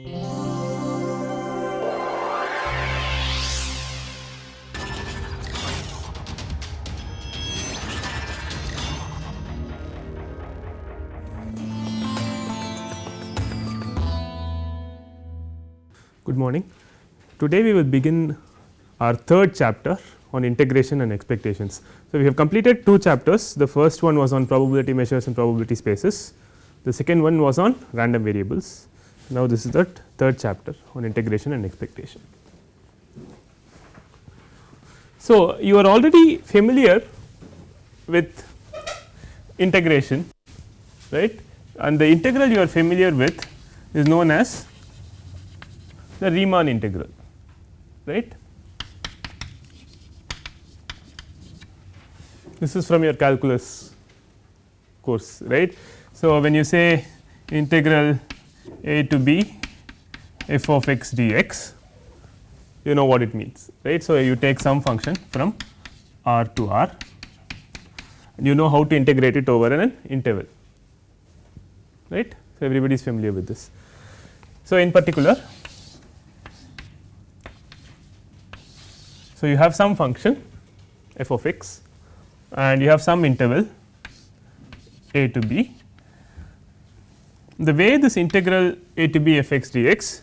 Good morning. Today we will begin our third chapter on integration and expectations. So, we have completed two chapters the first one was on probability measures and probability spaces the second one was on random variables. Now, this is the third chapter on integration and expectation. So, you are already familiar with integration right and the integral you are familiar with is known as the Riemann integral right. This is from your calculus course right. So, when you say integral a to b f of x dx you know what it means right. So, you take some function from r to r and you know how to integrate it over an interval right. So, everybody is familiar with this. So, in particular So, you have some function f of x and you have some interval a to b. The way this integral a to b f x dx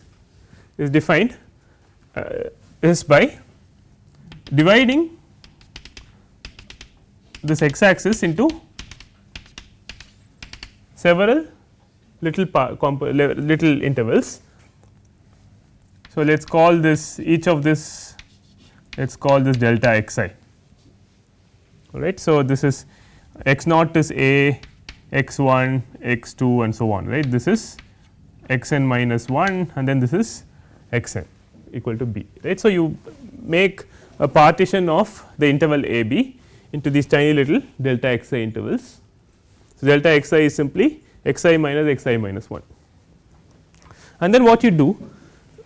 is defined uh, is by dividing this x axis into several little little intervals. So, let us call this each of this let us call this delta x i right. So, this is x naught is a x 1 x 2 and so on right this is x n minus 1 and then this is x n equal to b right. So, you make a partition of the interval a b into these tiny little delta x i intervals. So, delta x i is simply x i minus x i minus 1 and then what you do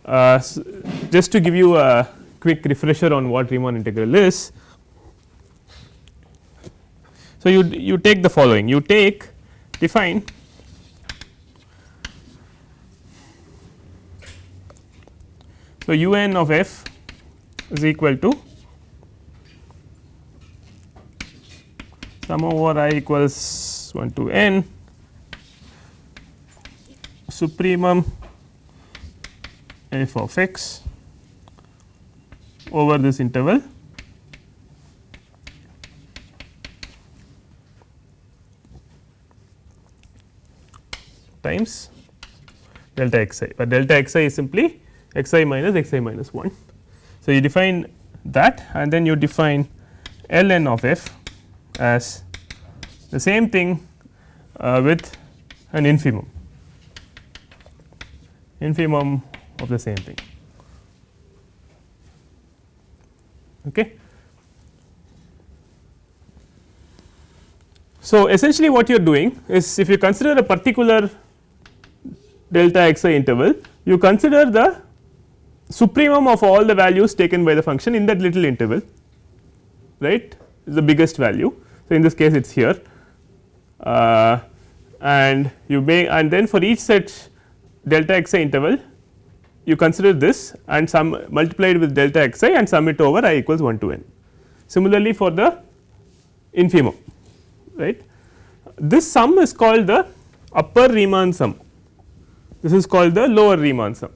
uh, just to give you a quick refresher on what Riemann integral is. So, you, you take the following you take define So, u n of f is equal to sum over i equals 1 to n. Supremum f of x over this interval times delta x i, but delta x i is simply x i minus x i minus 1. So, you define that and then you define L n of f as the same thing uh, with an infimum, infimum of the same thing. Okay. So, essentially what you are doing is if you consider a particular delta x i interval, you consider the supremum of all the values taken by the function in that little interval right is the biggest value. So, in this case it is here uh, and you may and then for each such delta x i interval you consider this and sum multiplied with delta x i and sum it over i equals 1 to n. Similarly, for the infimum right this sum is called the upper Riemann sum this is called the lower Riemann sum.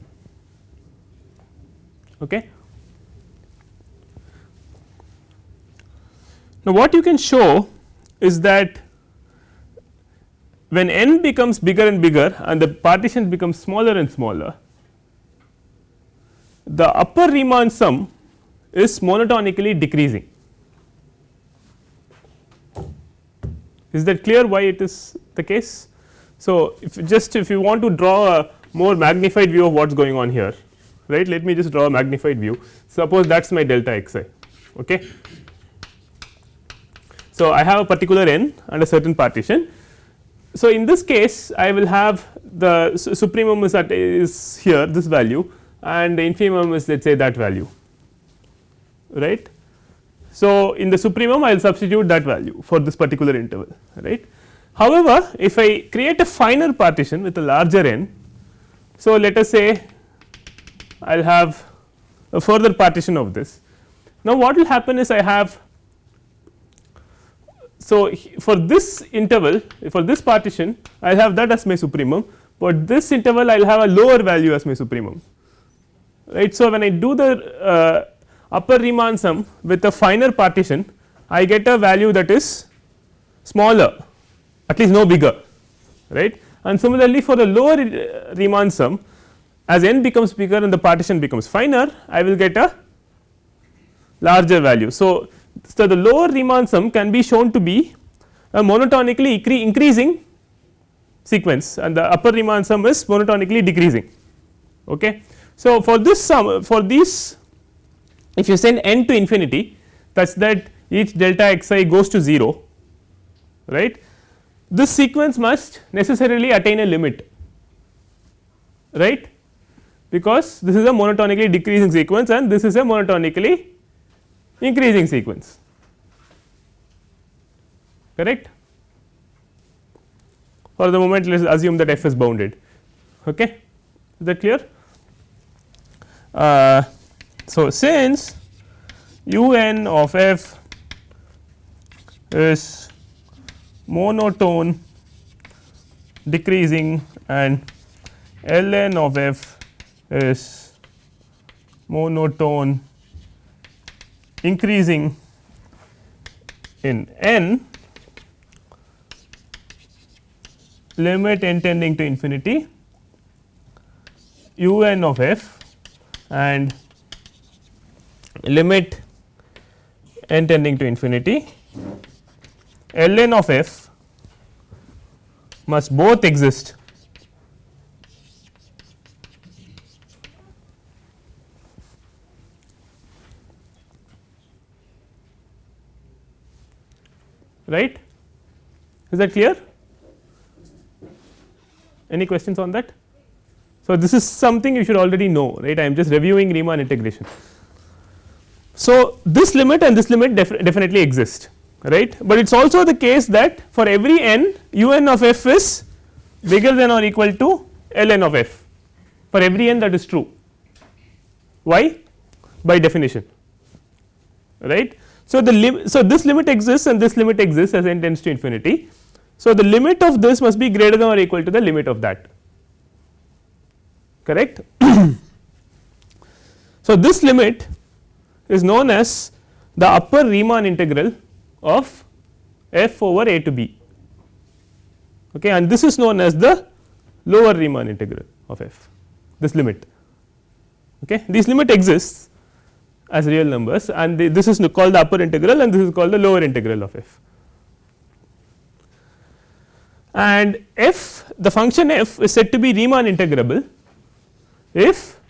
Okay. Now, what you can show is that when n becomes bigger and bigger and the partition becomes smaller and smaller the upper Riemann sum is monotonically decreasing. Is that clear why it is the case? So, if just if you want to draw a more magnified view of what is going on here right let me just draw a magnified view suppose that is my delta x i. Okay. So, I have a particular n and a certain partition. So, in this case I will have the supremum is at is here this value and the infimum is let us say that value right. So, in the supremum I will substitute that value for this particular interval right. However, if I create a finer partition with a larger n So, let us say I will have a further partition of this. Now, what will happen is I have so, for this interval for this partition I will have that as my supremum, but this interval I will have a lower value as my supremum right. So, when I do the uh, upper Riemann sum with a finer partition I get a value that is smaller at least no bigger right and similarly for the lower Riemann sum as n becomes bigger and the partition becomes finer I will get a larger value. So, so the lower Riemann sum can be shown to be a monotonically increasing sequence and the upper Riemann sum is monotonically decreasing. Okay. So, for this sum for these if you send n to infinity such that each delta x i goes to 0 right this sequence must necessarily attain a limit right? Because this is a monotonically decreasing sequence and this is a monotonically increasing sequence correct? For the moment let us assume that f is bounded okay? Is that clear? Uh, so since u n of f is monotone decreasing and ln of f is monotone increasing in n limit n tending to infinity u n of f and limit n tending to infinity ln of f must both exist. Right? Is that clear? Any questions on that? So this is something you should already know right? I am just reviewing riemann integration. So this limit and this limit def definitely exist right? But it is also the case that for every n u n of f is bigger than or equal to l n of f. For every n that is true. Why? By definition. Right? So, the so this limit exists and this limit exists as n tends to infinity. So, the limit of this must be greater than or equal to the limit of that. Correct. so, this limit is known as the upper Riemann integral of f over a to b okay, and this is known as the lower Riemann integral of f this limit okay. This limit exists as real numbers and this is called the upper integral and this is called the lower integral of f. And f the function f is said to be Riemann integrable if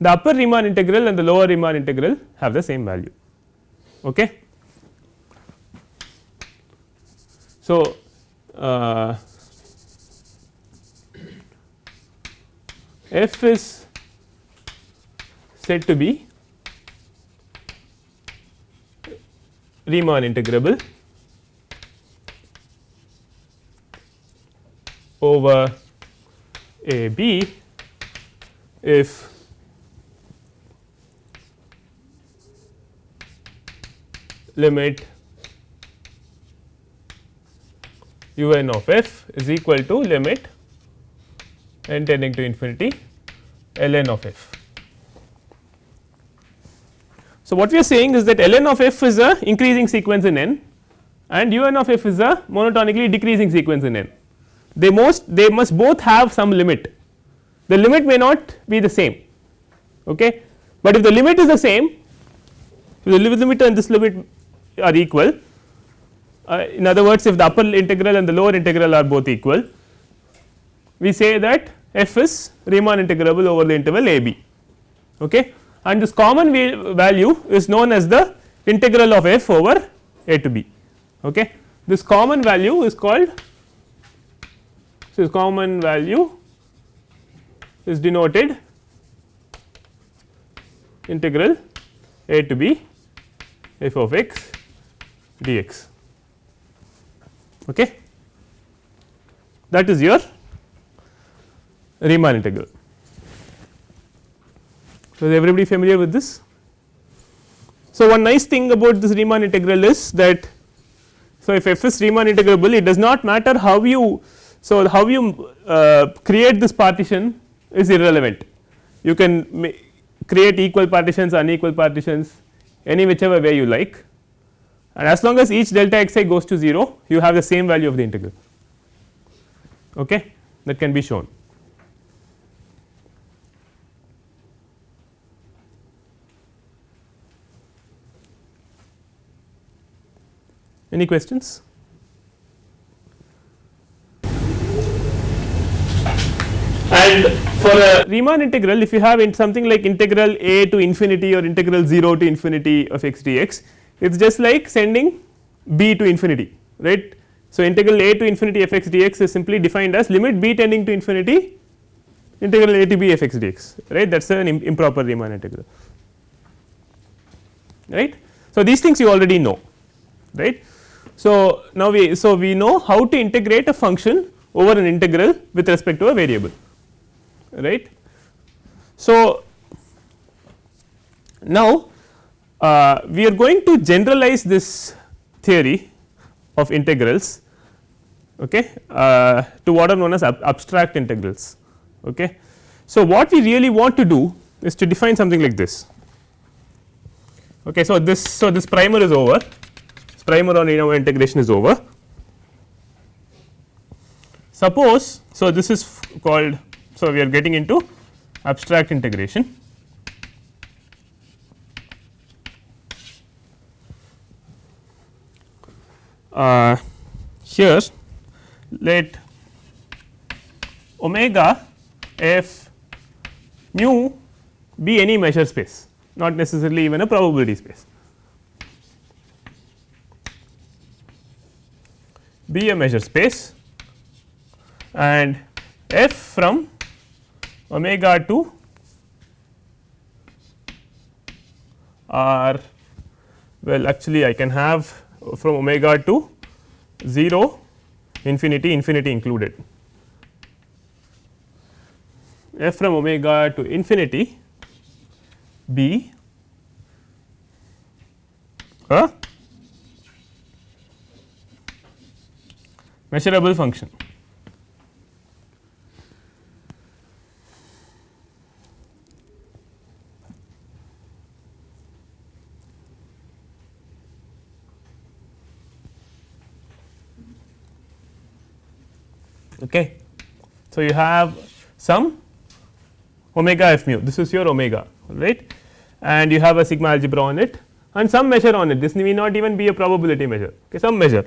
the upper Riemann integral and the lower Riemann integral have the same value. Okay. So, uh, f is said to be Riemann integrable over a b if limit u n of f is equal to limit n tending to infinity l n of f. So, what we are saying is that ln of f is a increasing sequence in n and un of f is a monotonically decreasing sequence in n. They most they must both have some limit. The limit may not be the same, okay. but if the limit is the same, if the limit and this limit are equal. Uh, in other words, if the upper integral and the lower integral are both equal, we say that f is Riemann integrable over the interval a b. Okay and this common value is known as the integral of f over a to b. Okay. This common value is called this common value is denoted integral a to b f of x dx. Okay. That is your Riemann integral. So, is everybody familiar with this? So, one nice thing about this Riemann integral is that so if f is Riemann integrable it does not matter how you so how you uh, create this partition is irrelevant you can create equal partitions unequal partitions any whichever way you like and as long as each delta x i goes to 0 you have the same value of the integral okay that can be shown. Any questions? And for a Riemann integral if you have in something like integral a to infinity or integral 0 to infinity of x dx it is just like sending b to infinity right. So, integral a to infinity f x dx is simply defined as limit b tending to infinity integral a to b f x dx right that is an improper Riemann integral right. So, these things you already know right. So, now we so we know how to integrate a function over an integral with respect to a variable right. So, now uh, we are going to generalize this theory of integrals okay, uh, to what are known as ab abstract integrals. Okay. So, what we really want to do is to define something like this. Okay. So, this so this primer is over this primer on Riemann integration is over. Suppose so this is called so we are getting into abstract integration. Uh, here let omega f mu be any measure space not necessarily even a probability space. Be a measure space and f from omega to r well actually I can have from omega to 0 infinity infinity included f from omega to infinity a measurable function. Okay. So, you have some omega f mu this is your omega right and you have a sigma algebra on it and some measure on it this may not even be a probability measure okay, some measure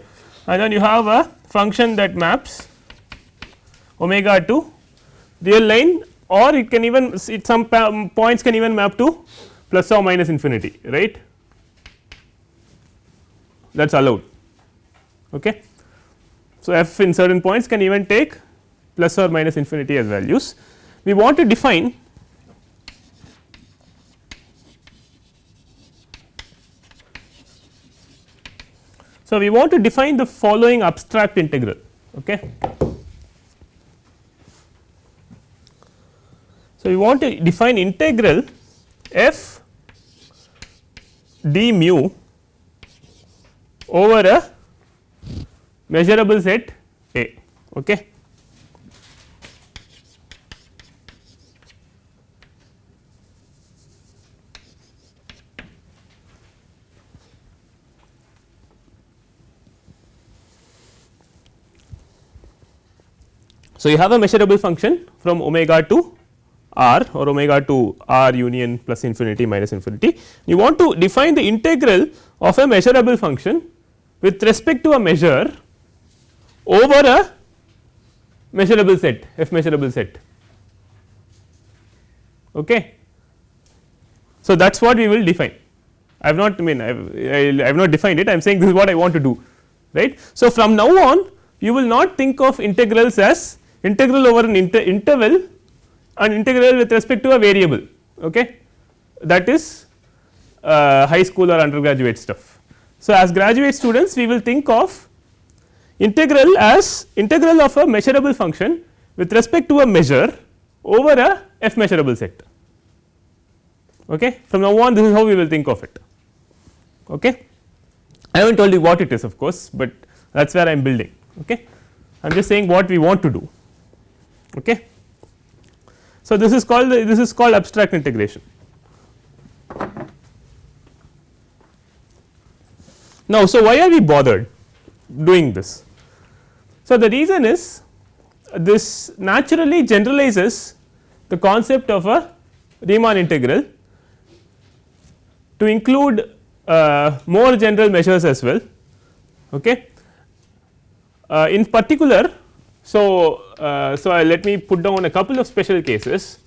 and then you have a function that maps omega to real line or it can even it some points can even map to plus or minus infinity right that is allowed. Okay. So, f in certain points can even take plus or minus infinity as values. We want to define So, we want to define the following abstract integral. Okay. So, we want to define integral f d mu over a measurable set A. Okay. So, you have a measurable function from omega to r or omega to r union plus infinity minus infinity. You want to define the integral of a measurable function with respect to a measure over a measurable set f measurable set. Okay. So, that is what we will define I have not I mean I have, not defined it I am saying this is what I want to do right. So, from now on you will not think of integrals as integral over an inter interval and integral with respect to a variable okay. that is uh, high school or undergraduate stuff. So, as graduate students we will think of integral as integral of a measurable function with respect to a measure over a f measurable set Okay. From now on this is how we will think of it. Okay. I have not told you what it is of course, but that is where I am building. Okay. I am just saying what we want to do. Okay. So, this is called this is called abstract integration. Now, so why are we bothered doing this? So, the reason is this naturally generalizes the concept of a Riemann integral to include uh, more general measures as well. Okay. Uh, in particular, so, uh, so let me put down a couple of special cases.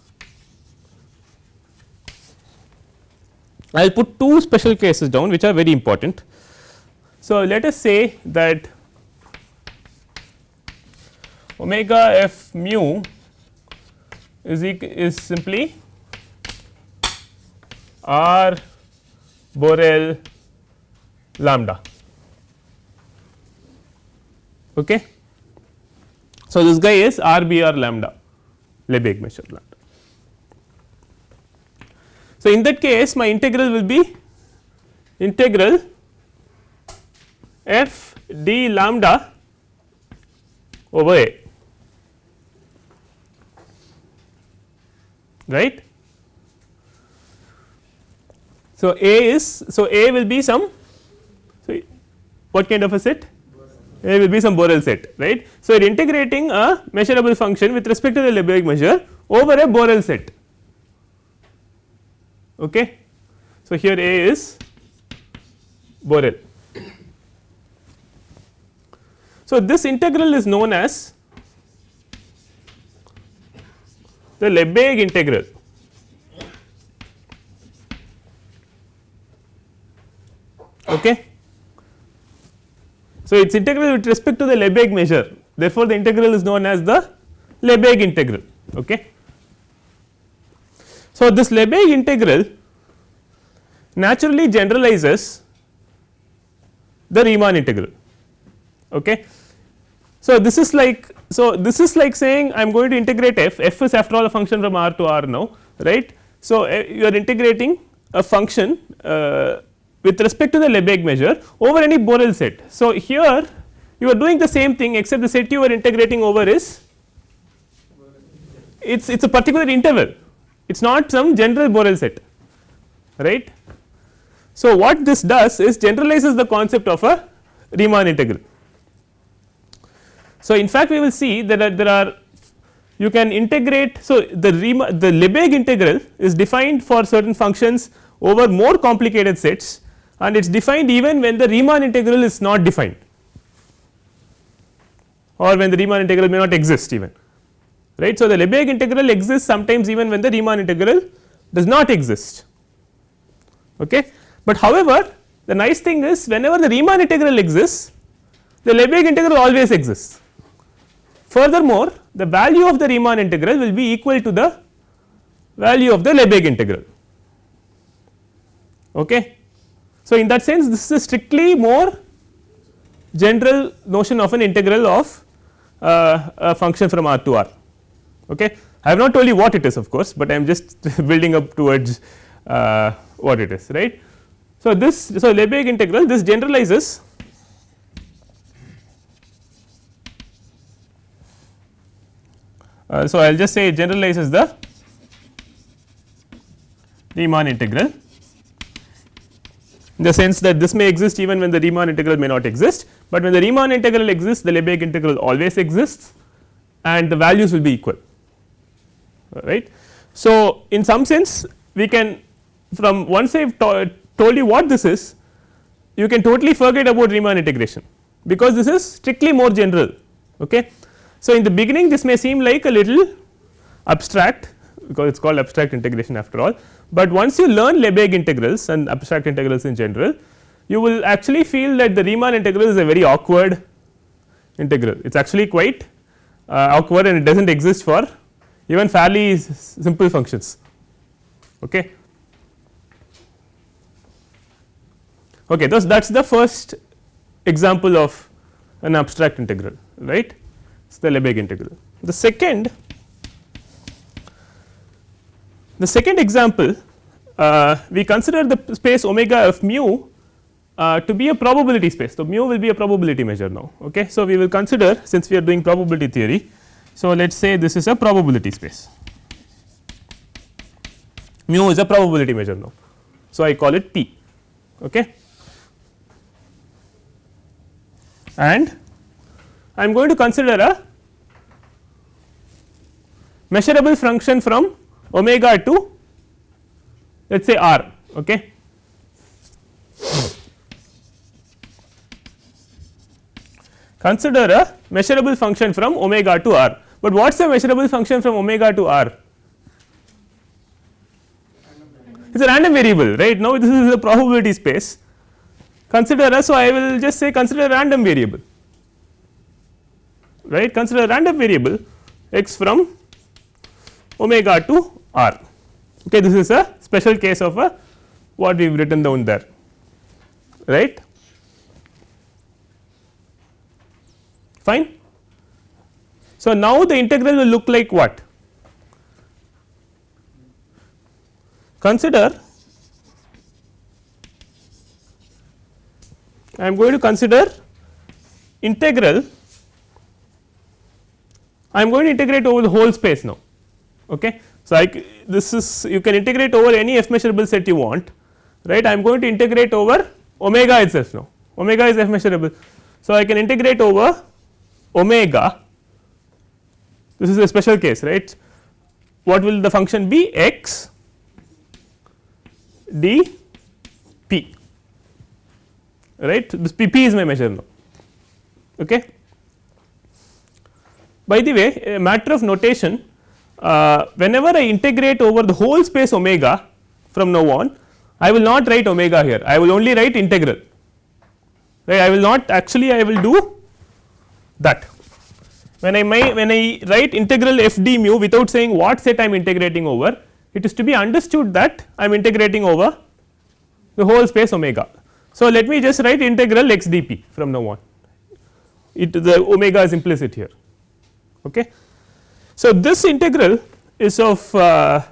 I will put two special cases down which are very important. So, let us say that omega f mu is, is simply r Borel lambda. Okay. So, this guy is RBR lambda Lebesgue measure lambda. So, in that case my integral will be integral f d lambda over a right. So, a is so a will be some so what kind of a set a will be some Borel set right. So, you are integrating a measurable function with respect to the Lebesgue measure over a Borel set. Okay. So, here A is Borel. So, this integral is known as the Lebesgue integral. Okay. So, it is integral with respect to the Lebesgue measure therefore, the integral is known as the Lebesgue integral. Okay. So, this Lebesgue integral naturally generalizes the Riemann integral. Okay. So, this is like so this is like saying I am going to integrate f, f is after all a function from r to r now right. So, uh, you are integrating a function uh, with respect to the Lebesgue measure over any Borel set. So, here you are doing the same thing except the set you are integrating over is it is it is a particular interval it is not some general Borel set right. So, what this does is generalizes the concept of a Riemann integral. So, in fact, we will see that uh, there are you can integrate. So, the Riemann the Lebesgue integral is defined for certain functions over more complicated sets and it is defined even when the Riemann integral is not defined or when the Riemann integral may not exist even right. So, the Lebesgue integral exists sometimes even when the Riemann integral does not exist. Okay. But however, the nice thing is whenever the Riemann integral exists the Lebesgue integral always exists. Furthermore, the value of the Riemann integral will be equal to the value of the Lebesgue integral. Okay. So, in that sense this is a strictly more general notion of an integral of uh, a function from R to R. Okay. I have not told you what it is of course, but I am just building up towards uh, what it is right. So, this so Lebesgue integral this generalizes uh, so I will just say it generalizes the Riemann integral in the sense that this may exist even when the Riemann integral may not exist, but when the Riemann integral exists the Lebesgue integral always exists and the values will be equal right. So, in some sense we can from once I have to told you what this is you can totally forget about Riemann integration because this is strictly more general. Okay. So, in the beginning this may seem like a little abstract because it is called abstract integration after all, but once you learn Lebesgue integrals and abstract integrals in general you will actually feel that the Riemann integral is a very awkward integral it is actually quite uh, awkward and it does not exist for even fairly simple functions. Okay. Okay, thus that is the first example of an abstract integral right it is the Lebesgue integral. The second the second example uh, we consider the space omega of mu uh, to be a probability space. So, mu will be a probability measure now. Okay. So, we will consider since we are doing probability theory. So, let us say this is a probability space mu is a probability measure now. So, I call it P okay. and I am going to consider a measurable function from omega to let us say r. Okay. Consider a measurable function from omega to r, but what is a measurable function from omega to r? It is a random variable right now this is a probability space consider a so I will just say consider a random variable right? Consider a random variable x from omega to r. Okay this is a special case of a what we have written down there right? Fine. So, now the integral will look like what? Consider I am going to consider integral I am going to integrate over the whole space now okay? So, I this is you can integrate over any f measurable set you want right? I am going to integrate over omega itself now. Omega is f measurable. So, I can integrate over omega. This is a special case right? What will the function be? X d p right? This p, p is my measure now okay. By the way a matter of notation uh, whenever I integrate over the whole space omega from now on I will not write omega here. I will only write integral. Right? I will not actually I will do that. When I may when I write integral f d mu without saying what set I am integrating over it is to be understood that I am integrating over the whole space omega. So, let me just write integral x d p from now on. It the omega is implicit here okay. So, this integral is of uh,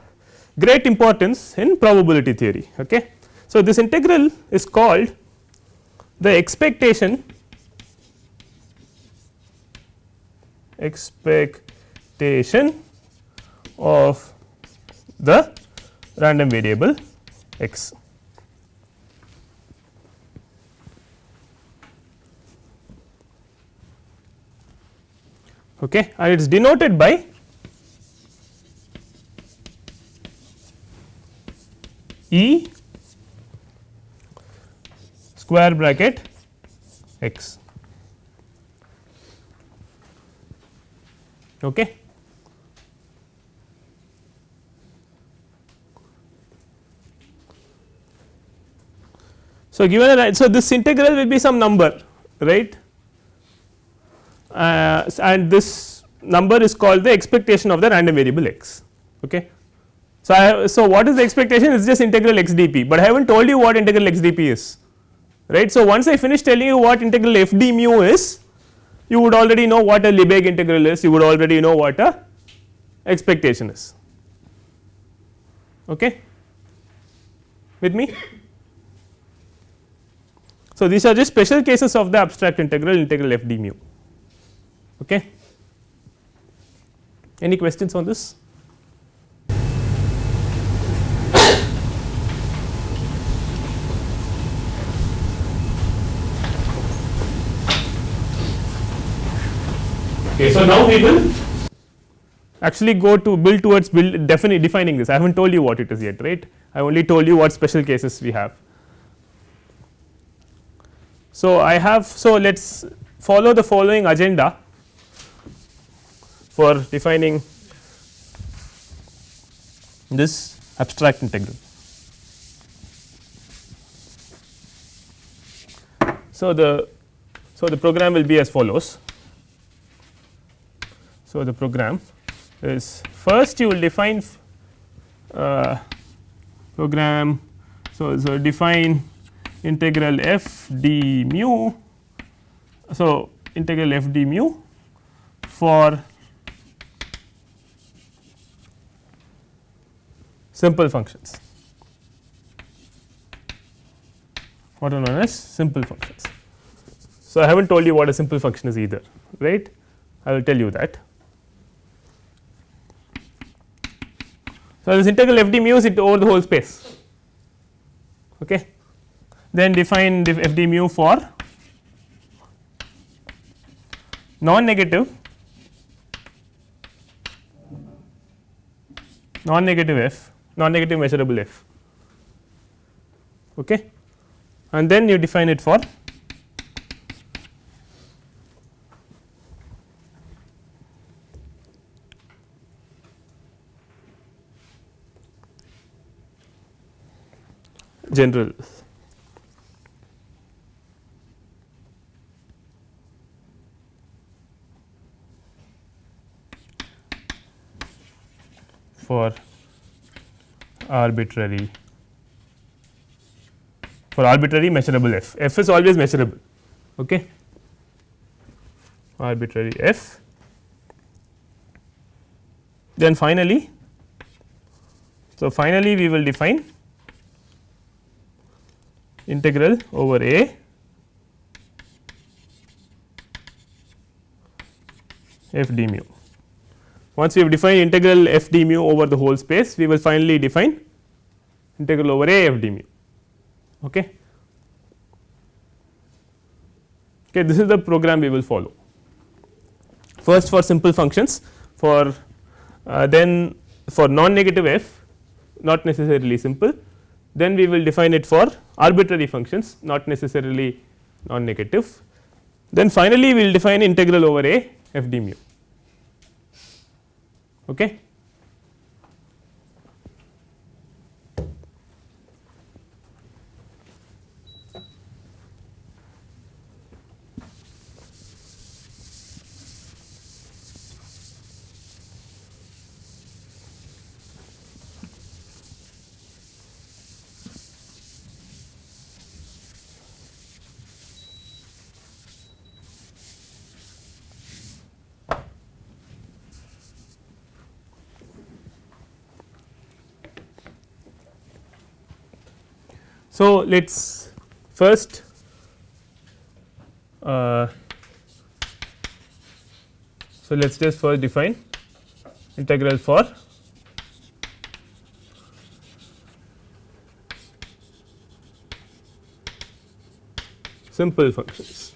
great importance in probability theory. Okay. So, this integral is called the expectation expectation of the random variable x. Okay, and it is denoted by E square bracket x. Okay. So, given a so this integral will be some number right uh, and this number is called the expectation of the random variable x. Okay. So, have, so what is the expectation it is just integral x dp, but I have not told you what integral x dp is right. So, once I finish telling you what integral f d mu is you would already know what a Lebesgue integral is you would already know what a expectation is okay with me. So, these are just special cases of the abstract integral integral f d mu okay. Any questions on this? Okay, so now we will actually go to build towards build defining defining this. I have not told you what it is yet, right? I only told you what special cases we have. So, I have so let us follow the following agenda for defining this abstract integral. So, the so the program will be as follows. So, the program is first you will define uh, program. So, so define integral f d mu. So, integral f d mu for simple functions what are known as simple functions. So, I have not told you what a simple function is either right I will tell you that. So, this integral f d mu is it over the whole space okay. then define f d mu for non negative non negative f non negative measurable f okay. and then you define it for general for arbitrary for arbitrary measurable f. f is always measurable. Okay. Arbitrary f. Then finally, so finally we will define integral over a f d mu. Once we have defined integral f d mu over the whole space, we will finally define integral over a f d mu. Okay. Okay, this is the program we will follow. First for simple functions, for uh, then for non negative f not necessarily simple, then we will define it for arbitrary functions not necessarily non negative. Then finally, we will define integral over a f d mu. Okay. So, let us first uh, so let us just first define integral for simple functions.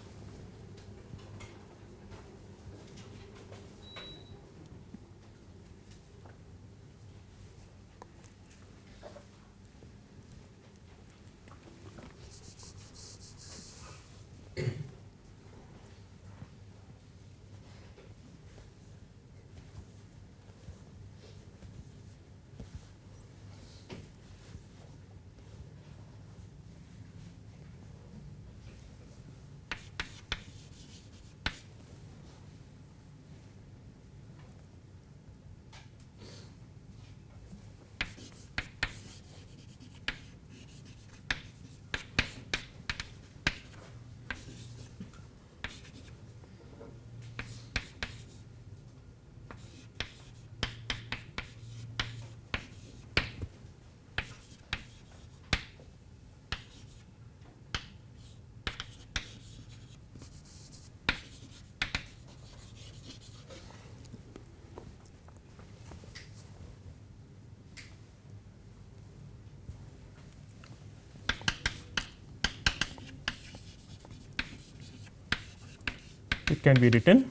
It can be written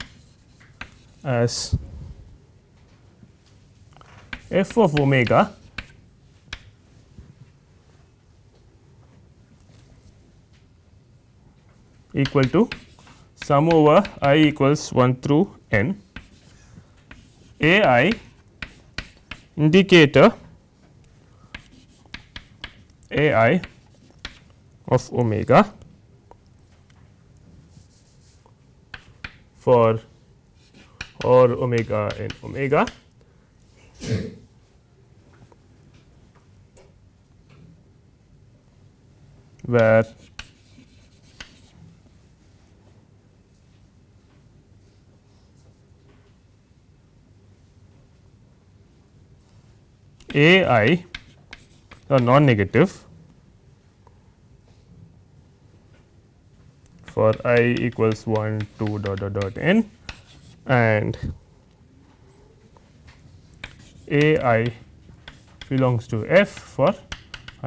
as f of omega equal to sum over i equals 1 through n. A i indicator a i of omega for or omega n omega. Where a i are non negative for i equals 1 2 dot dot dot n and a i belongs to f for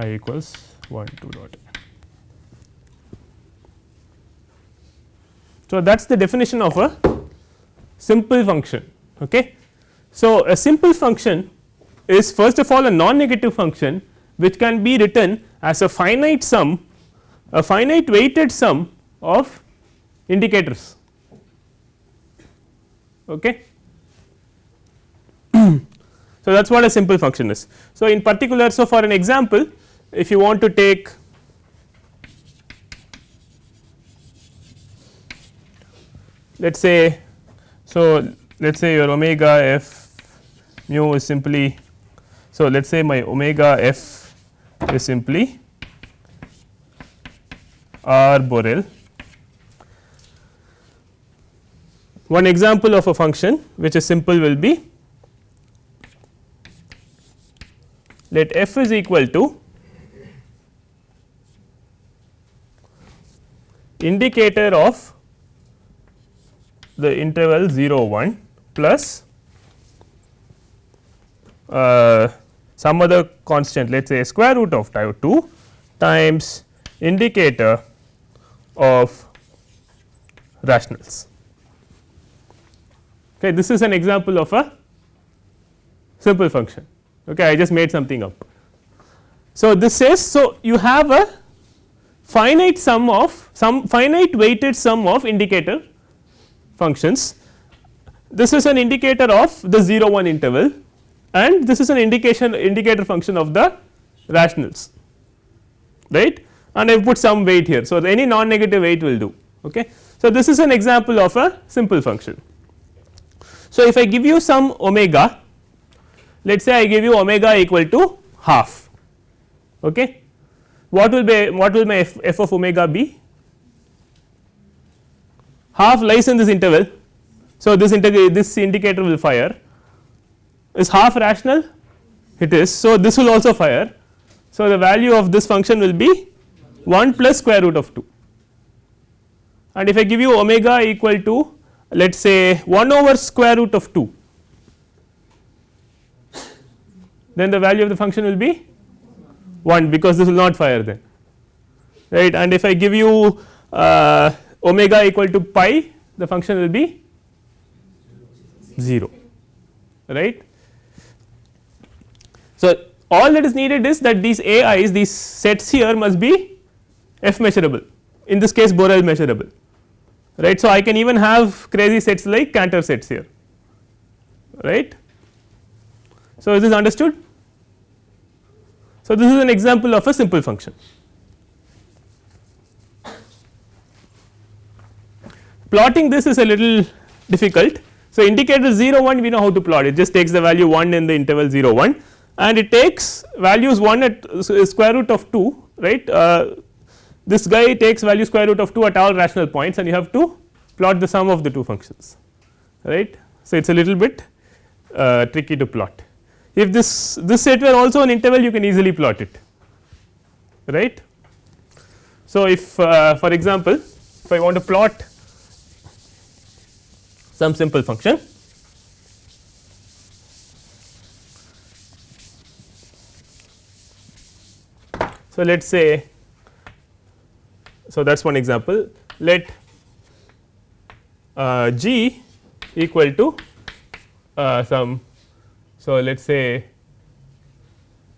i equals 1 2 dot n. So, that is the definition of a simple function. Okay. So, a simple function is first of all a non negative function which can be written as a finite sum a finite weighted sum of indicators. Okay. so, that is what a simple function is. So, in particular, so for an example if you want to take let us say so let us say your omega f mu is simply so let us say my omega f is simply r Borel. One example of a function which is simple will be let f is equal to indicator of the interval 0 1 plus uh, some other constant let us say square root of tau 2 times indicator of rationals. Okay, this is an example of a simple function. Okay, I just made something up. So, this says so you have a finite sum of some finite weighted sum of indicator functions. This is an indicator of the 0 1 interval and this is an indication indicator function of the rationals right and I have put some weight here. So, any non negative weight will do. Okay. So, this is an example of a simple function. So, if I give you some omega let us say I give you omega equal to half okay. what will be what will my f, f of omega be half lies in this interval. So, this this indicator will fire is half rational it is. So, this will also fire. So, the value of this function will be 1 plus square root of 2 and if I give you omega equal to let us say 1 over square root of 2 then the value of the function will be 1 because this will not fire then. Right? And if I give you uh, omega equal to pi the function will be 0 right. So, all that is needed is that these AIs these sets here must be f measurable. In this case Borel measurable right. So, I can even have crazy sets like Cantor sets here right. So, is this understood? So, this is an example of a simple function. Plotting this is a little difficult. So, indicator 0 1 we know how to plot it just takes the value 1 in the interval 0 1 and it takes values 1 at square root of 2 right uh, this guy takes value square root of 2 at all rational points and you have to plot the sum of the two functions right. So, it is a little bit uh, tricky to plot. If this this set were also an interval you can easily plot it right. So, if uh, for example, if I want to plot some simple function So, let us say so, that is one example let uh, g equal to uh, some. So, let us say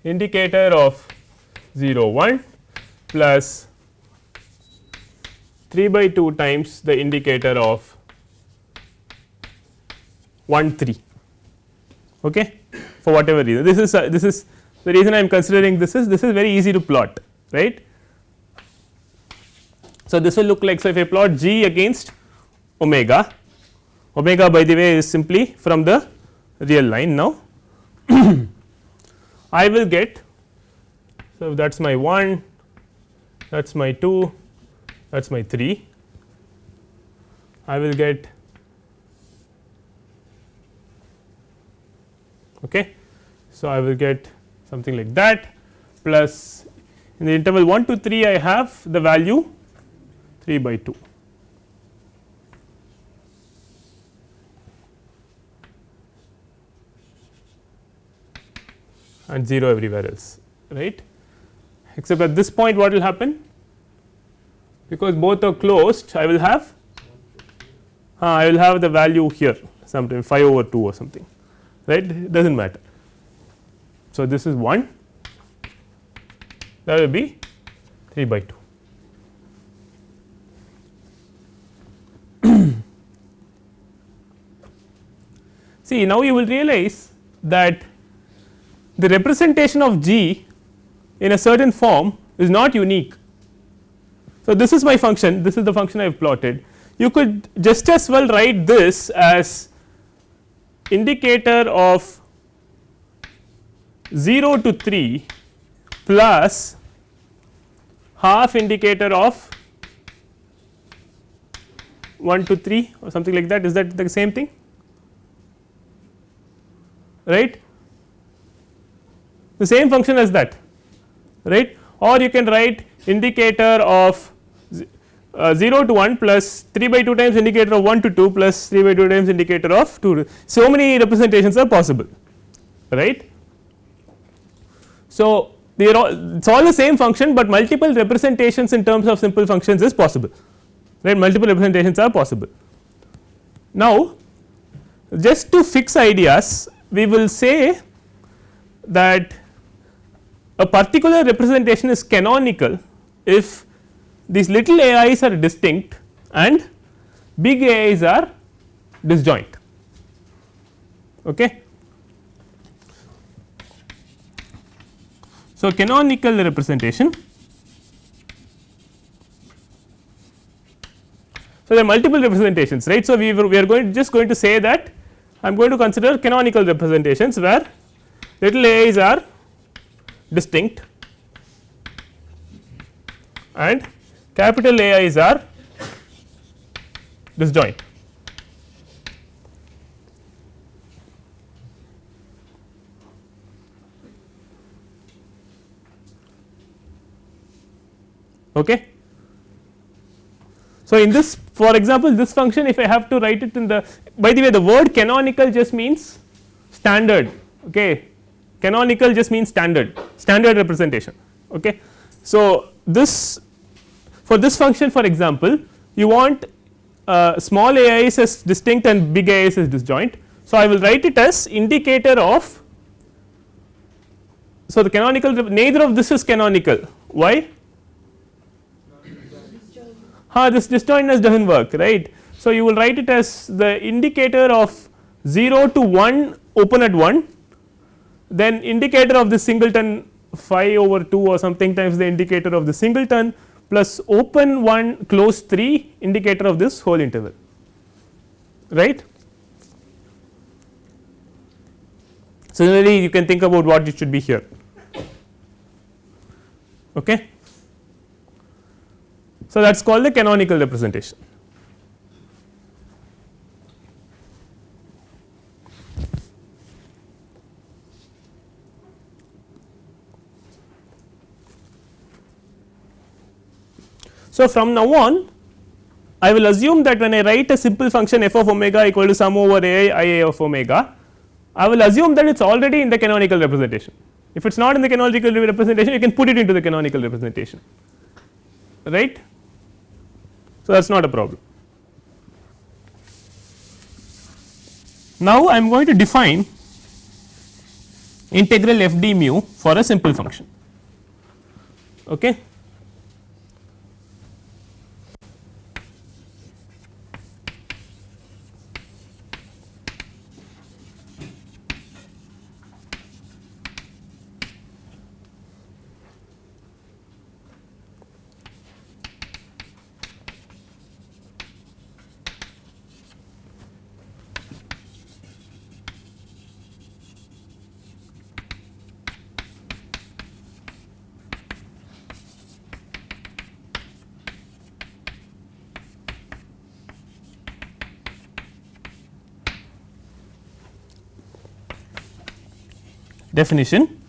indicator of 0 1 plus 3 by 2 times the indicator of 1 3 okay, for whatever reason. This is uh, this is the reason I am considering this is this is very easy to plot right so, this will look like so if I plot g against omega, omega by the way is simply from the real line now. I will get so that is my 1, that is my 2, that is my 3. I will get okay. So, I will get something like that plus in the interval 1 to 3 I have the value 3 by 2. and 0 everywhere else right. Except at this point what will happen because both are closed I will have uh, I will have the value here sometime 5 over 2 or something right it does not matter. So, this is 1 that will be 3 by 2. See now you will realize that the representation of G in a certain form is not unique. So, this is my function this is the function I have plotted. You could just as well write this as indicator of 0 to 3 plus half indicator of 1 to 3 or something like that. Is that the same thing right the same function as that right or you can write indicator of uh, 0 to 1 plus 3 by 2 times indicator of 1 to 2 plus 3 by 2 times indicator of 2 so many representations are possible right. So, they are all it is all the same function, but multiple representations in terms of simple functions is possible right multiple representations are possible. Now, just to fix ideas we will say that a particular representation is canonical if these little AIs are distinct and big AIs are disjoint. Okay. So, canonical representation. So, there are multiple representations right. So, we, we are going just going to say that I am going to consider canonical representations where little a's are distinct and capital AIs are disjoint. Okay. So, in this for example, this function if I have to write it in the by the way the word canonical just means standard. Okay? Canonical just means standard. Standard representation. Okay. So, this for this function for example, you want uh, small a i's as distinct and big a i's as disjoint. So, I will write it as indicator of so the canonical neither of this is canonical. Why? Ha this disjointness does not work right. So, you will write it as the indicator of 0 to 1 open at 1 then indicator of the singleton phi over 2 or something times the indicator of the singleton plus open 1 close 3 indicator of this whole interval right. Similarly, you can think about what it should be here. Okay. So, that is called the canonical representation. So, from now on I will assume that when I write a simple function f of omega equal to sum over a i a of omega, I will assume that it is already in the canonical representation. If it is not in the canonical representation, you can put it into the canonical representation, right. So, that is not a problem. Now, I am going to define integral f d mu for a simple function. Okay. Definition.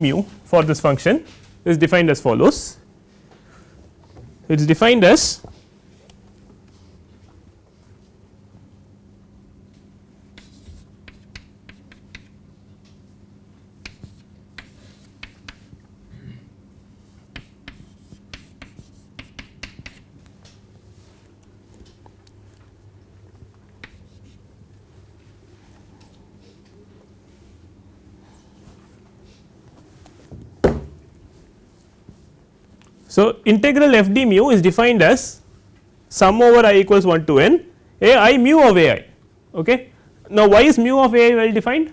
Mu for this function is defined as follows. It is defined as integral f d mu is defined as sum over i equals 1 to n a i mu of a i. Okay. Now, why is mu of a i well defined?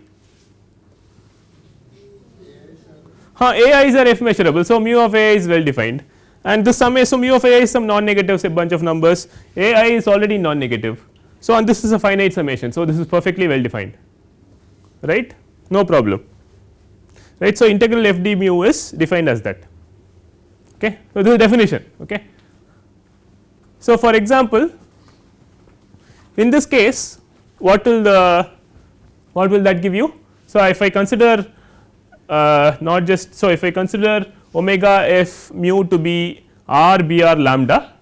Huh, a is a f measurable. So, mu of a i is well defined and this sum is so mu of a i is some non negative say bunch of numbers a i is already non negative. So, and this is a finite summation. So, this is perfectly well defined right no problem right. So, integral f d mu is defined as that okay. So, this is definition okay. So, for example, in this case what will the what will that give you. So, if I consider uh, not just so if I consider omega f mu to be r b r lambda.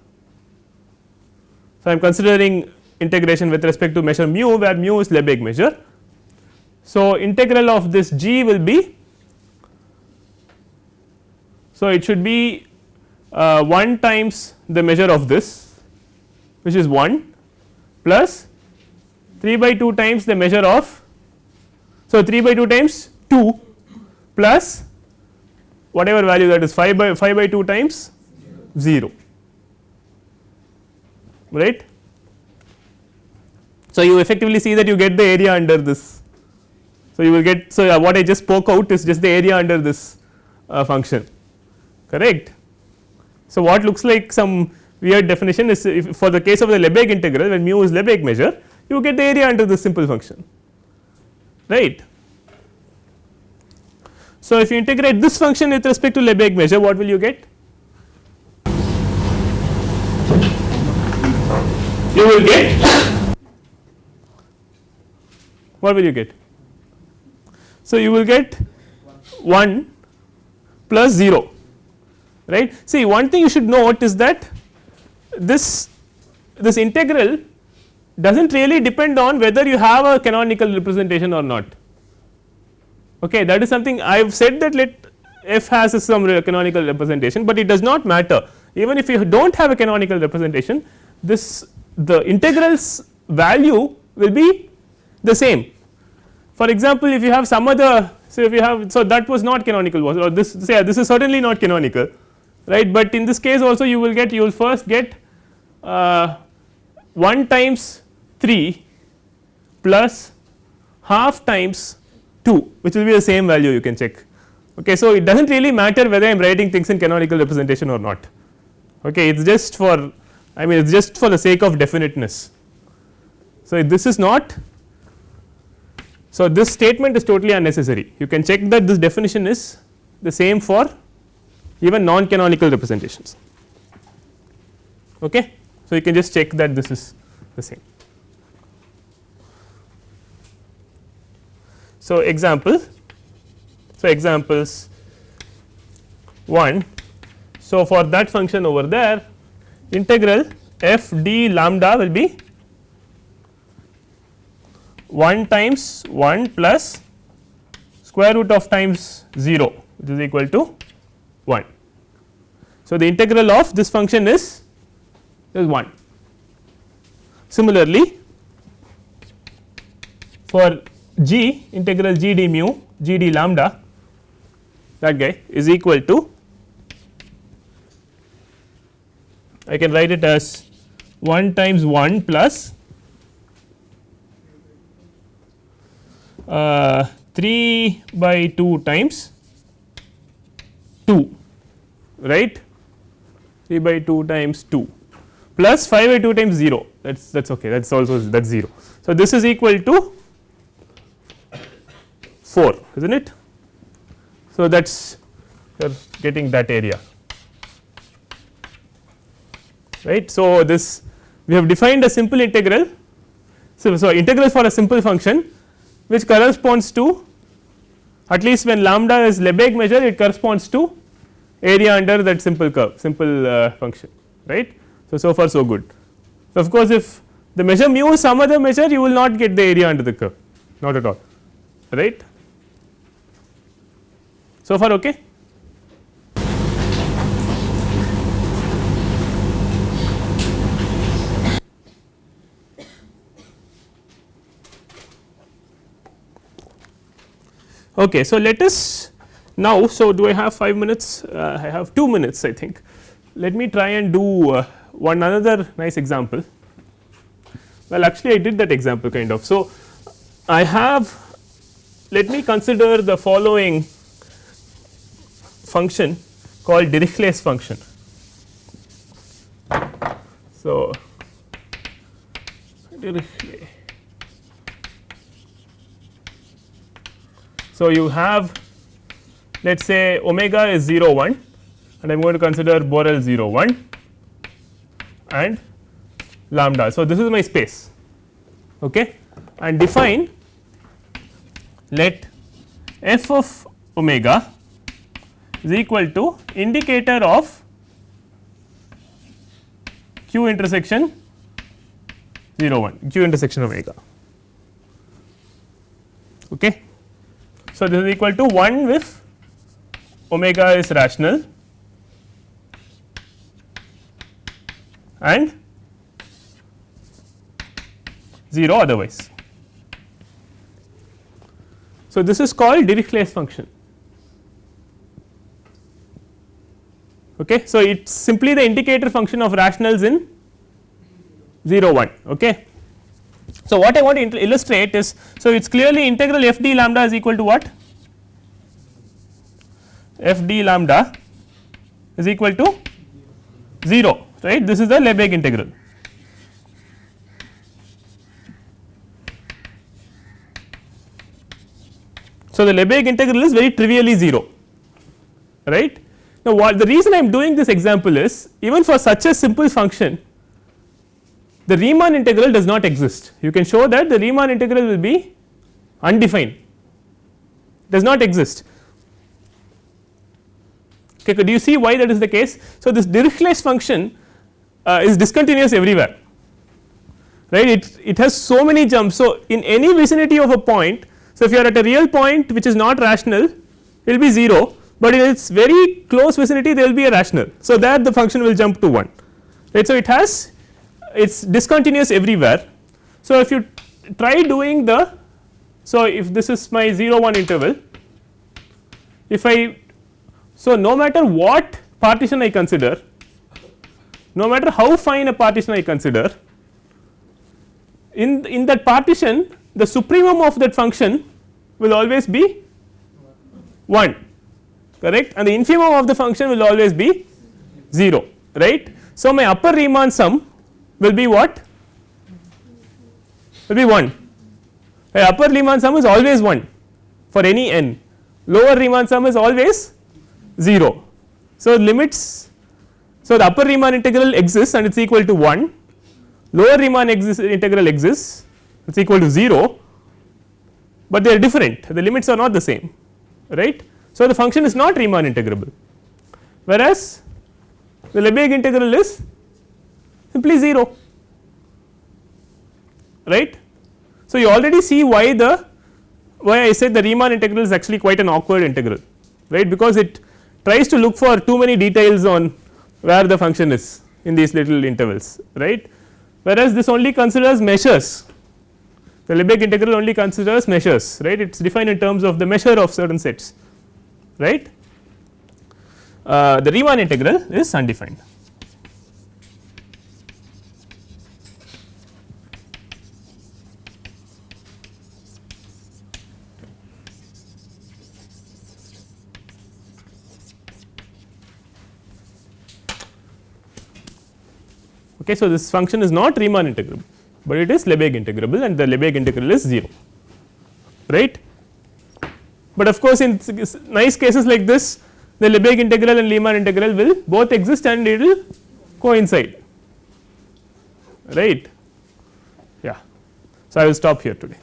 So, I am considering integration with respect to measure mu where mu is Lebesgue measure. So, integral of this g will be so it should be 1 times the measure of this which is 1 plus 3 by 2 times the measure of so 3 by 2 times 2 plus whatever value that is 5 by 5 by 2 times 0 right. So, you effectively see that you get the area under this. So, you will get so uh, what I just spoke out is just the area under this uh, function correct. So, what looks like some weird definition is for the case of the Lebesgue integral when mu is Lebesgue measure you get the area under this simple function right. So, if you integrate this function with respect to Lebesgue measure what will you get? You will get what will you get? So, you will get 1 plus 0 right. See one thing you should note is that this this integral does not really depend on whether you have a canonical representation or not. Okay, that is something I have said that let f has some canonical representation, but it does not matter even if you do not have a canonical representation this the integrals value will be the same. For example, if you have some other so if you have so that was not canonical was or this say this is certainly not canonical right, but in this case also you will get you will first get uh, 1 times 3 plus half times 2 which will be the same value you can check. Okay. So, it does not really matter whether I am writing things in canonical representation or not okay. it is just for I mean it is just for the sake of definiteness. So, this is not so this statement is totally unnecessary you can check that this definition is the same for even non canonical representations okay. So, you can just check that this is the same. So, example so examples 1 so for that function over there integral f d lambda will be 1 times 1 plus square root of times 0 which is equal to 1. So, the integral of this function is is 1. Similarly, for g integral g d mu g d lambda that guy is equal to I can write it as 1 times 1 plus uh, 3 by 2 times 2 right 3 by 2 times 2 plus 5 by 2 times 0 that is that is okay that is also that is 0. So, this is equal to 4 is not it. So, that is you are getting that area right. So, this we have defined a simple integral. So, so integral for a simple function which corresponds to at least when lambda is Lebesgue measure it corresponds to area under that simple curve simple uh, function right. So, so far so good. So, of course, if the measure mu is some other measure you will not get the area under the curve not at all right. So far okay. Okay, so let us now, so do I have 5 minutes? Uh, I have 2 minutes I think. let me try and do uh, one another nice example. Well, actually I did that example kind of. So, I have let me consider the following function called Dirichlet's function. So, Dirichlet. So, you have let us say omega is 0 1 and I am going to consider Borel 0 1 and lambda. So, this is my space okay, and define let f of omega is equal to indicator of q intersection 0 1 q intersection omega. Okay. So, this is equal to 1 if omega is rational and 0 otherwise. So, this is called Dirichlet's function. Okay. So, it is simply the indicator function of rationals in 0 1. Okay. So, what I want to illustrate is, so it is clearly integral f d lambda is equal to what? F d lambda is equal to 0 right this is the Lebesgue integral. So, the Lebesgue integral is very trivially 0 right. Now, what the reason I am doing this example is even for such a simple function the Riemann integral does not exist you can show that the Riemann integral will be undefined does not exist okay do you see why that is the case. So, this Dirichlet's function uh, is discontinuous everywhere right it, it has so many jumps. So, in any vicinity of a point so, if you are at a real point which is not rational it will be 0, but in its very close vicinity there will be a rational. So, that the function will jump to 1 right. So, it has it is discontinuous everywhere. So, if you try doing the so if this is my 0 1 interval if I so no matter what partition I consider no matter how fine a partition I consider in in that partition the supremum of that function will always be 1 correct? And the infimum of the function will always be 0 right. So, my upper Riemann sum will be what? Will be 1 my upper Riemann sum is always 1 for any n. Lower Riemann sum is always 0. So, limits so the upper Riemann integral exists and it is equal to 1 lower Riemann exist, integral exists it is equal to 0 but they are different the limits are not the same right. So, the function is not Riemann integrable whereas the Lebesgue integral is simply 0 right. So, you already see why the why I said the Riemann integral is actually quite an awkward integral right because it tries to look for too many details on where the function is in these little intervals right whereas this only considers measures the Lebesgue integral only considers measures right it is defined in terms of the measure of certain sets right. Uh, the Riemann integral is undefined. Okay, so, this function is not Riemann integrable but it is Lebesgue integrable and the Lebesgue integral is 0 right. But of course, in nice cases like this the Lebesgue integral and Riemann integral will both exist and it will coincide right yeah. So, I will stop here today.